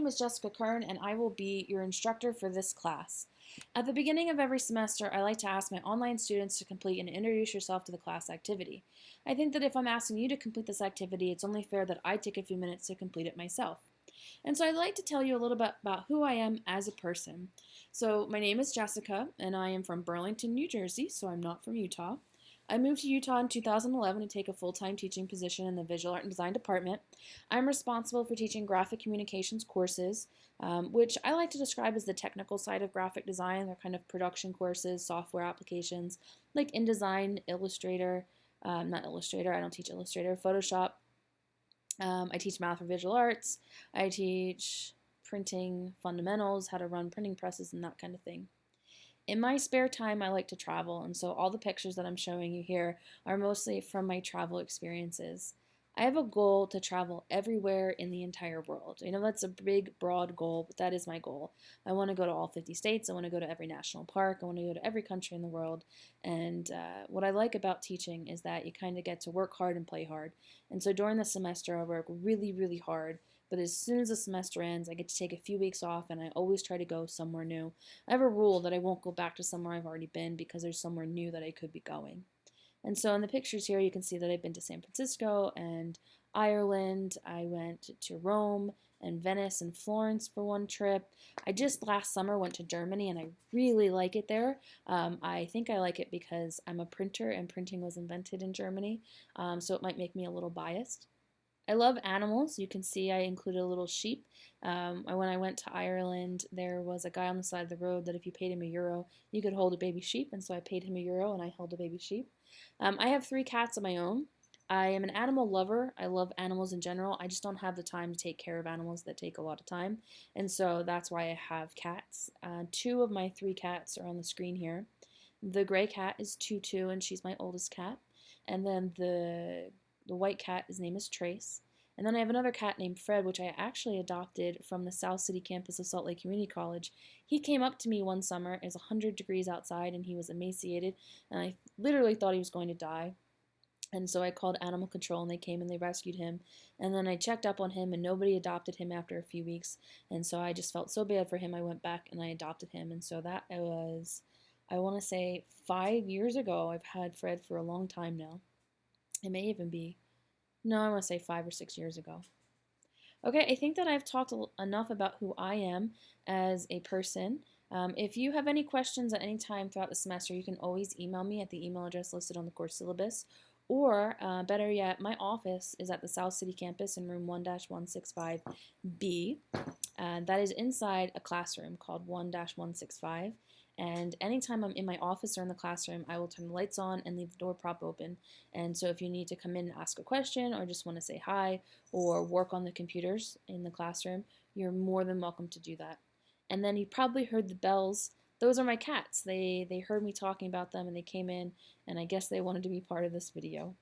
name is Jessica Kern and I will be your instructor for this class. At the beginning of every semester, I like to ask my online students to complete and introduce yourself to the class activity. I think that if I'm asking you to complete this activity, it's only fair that I take a few minutes to complete it myself. And so I'd like to tell you a little bit about who I am as a person. So my name is Jessica and I am from Burlington, New Jersey, so I'm not from Utah. I moved to Utah in 2011 to take a full-time teaching position in the Visual Art and Design Department. I'm responsible for teaching graphic communications courses, um, which I like to describe as the technical side of graphic design. They're kind of production courses, software applications, like InDesign, Illustrator, um, not Illustrator, I don't teach Illustrator, Photoshop. Um, I teach math for visual arts. I teach printing fundamentals, how to run printing presses and that kind of thing. In my spare time, I like to travel, and so all the pictures that I'm showing you here are mostly from my travel experiences. I have a goal to travel everywhere in the entire world. You know, that's a big, broad goal, but that is my goal. I want to go to all 50 states. I want to go to every national park. I want to go to every country in the world. And uh, what I like about teaching is that you kind of get to work hard and play hard. And so during the semester, I work really, really hard but as soon as the semester ends, I get to take a few weeks off and I always try to go somewhere new. I have a rule that I won't go back to somewhere I've already been because there's somewhere new that I could be going. And so in the pictures here, you can see that I've been to San Francisco and Ireland. I went to Rome and Venice and Florence for one trip. I just last summer went to Germany and I really like it there. Um, I think I like it because I'm a printer and printing was invented in Germany, um, so it might make me a little biased. I love animals. You can see I included a little sheep. Um, when I went to Ireland, there was a guy on the side of the road that if you paid him a euro, you could hold a baby sheep, and so I paid him a euro and I held a baby sheep. Um, I have three cats of my own. I am an animal lover. I love animals in general. I just don't have the time to take care of animals that take a lot of time, and so that's why I have cats. Uh, two of my three cats are on the screen here. The gray cat is Tutu, and she's my oldest cat. And then the the white cat, his name is Trace. And then I have another cat named Fred, which I actually adopted from the South City campus of Salt Lake Community College. He came up to me one summer. It was 100 degrees outside, and he was emaciated, and I literally thought he was going to die. And so I called animal control and they came and they rescued him. And then I checked up on him and nobody adopted him after a few weeks. And so I just felt so bad for him. I went back and I adopted him. And so that was, I want to say, five years ago. I've had Fred for a long time now. It may even be, no, I want to say five or six years ago. Okay, I think that I've talked enough about who I am as a person. Um, if you have any questions at any time throughout the semester, you can always email me at the email address listed on the course syllabus. Or, uh, better yet, my office is at the South City campus in room 1-165B. Uh, that is inside a classroom called 1-165. And anytime I'm in my office or in the classroom, I will turn the lights on and leave the door prop open. And so if you need to come in and ask a question or just want to say hi or work on the computers in the classroom, you're more than welcome to do that. And then you probably heard the bells. Those are my cats. They, they heard me talking about them and they came in and I guess they wanted to be part of this video.